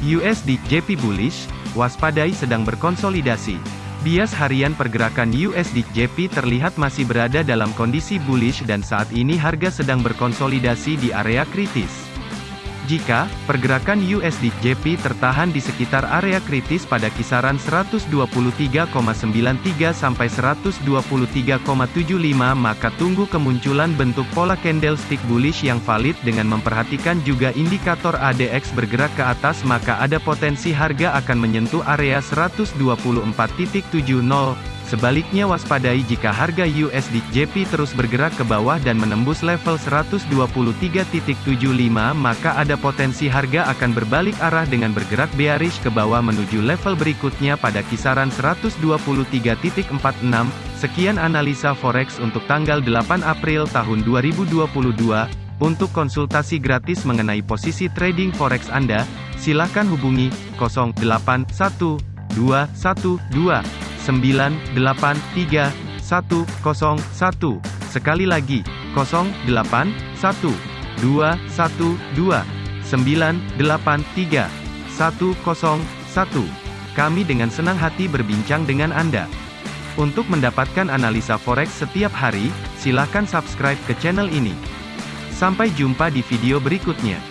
USD JP bullish, waspadai sedang berkonsolidasi. Bias harian pergerakan USD JP terlihat masih berada dalam kondisi bullish dan saat ini harga sedang berkonsolidasi di area kritis. Jika pergerakan USD JP tertahan di sekitar area kritis pada kisaran 123,93 sampai 123,75 maka tunggu kemunculan bentuk pola candlestick bullish yang valid dengan memperhatikan juga indikator ADX bergerak ke atas maka ada potensi harga akan menyentuh area 124.70 Sebaliknya waspadai jika harga USD JP terus bergerak ke bawah dan menembus level 123.75 maka ada potensi harga akan berbalik arah dengan bergerak bearish ke bawah menuju level berikutnya pada kisaran 123.46. Sekian analisa forex untuk tanggal 8 April tahun 2022. Untuk konsultasi gratis mengenai posisi trading forex Anda, silakan hubungi 081212 983 101. Sekali lagi, 08 1 2 1 2 983 101. Kami dengan senang hati berbincang dengan Anda. Untuk mendapatkan analisa forex setiap hari, silakan subscribe ke channel ini. Sampai jumpa di video berikutnya.